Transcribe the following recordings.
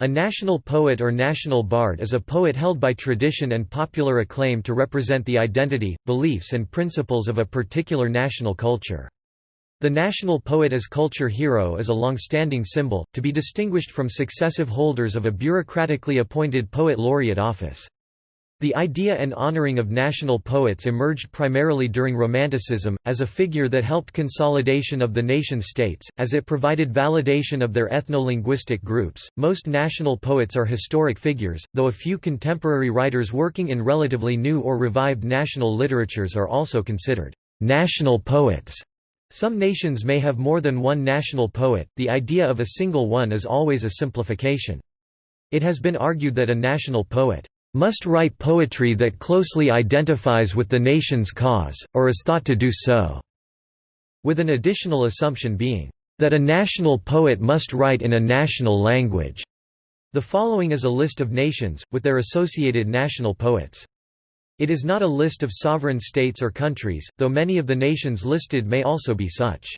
A national poet or national bard is a poet held by tradition and popular acclaim to represent the identity, beliefs and principles of a particular national culture. The national poet as culture hero is a long-standing symbol, to be distinguished from successive holders of a bureaucratically appointed poet laureate office. The idea and honoring of national poets emerged primarily during Romanticism, as a figure that helped consolidation of the nation-states, as it provided validation of their ethno-linguistic groups. Most national poets are historic figures, though a few contemporary writers working in relatively new or revived national literatures are also considered national poets. Some nations may have more than one national poet, the idea of a single one is always a simplification. It has been argued that a national poet must write poetry that closely identifies with the nation's cause, or is thought to do so", with an additional assumption being, "...that a national poet must write in a national language." The following is a list of nations, with their associated national poets. It is not a list of sovereign states or countries, though many of the nations listed may also be such.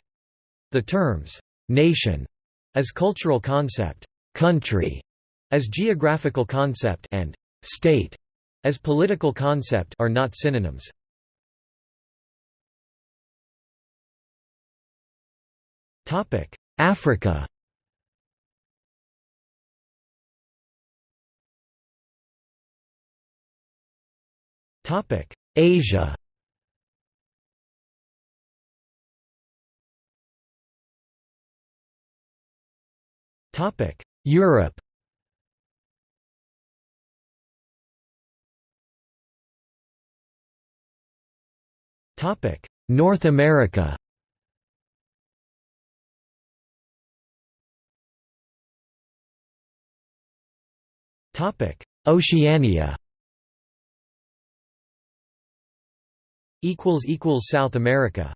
The terms, "'nation' as cultural concept, "'country' as geographical concept and state as political concept are not synonyms. Topic: Africa. Topic: Asia. Topic: Europe. North America. Oceania. South America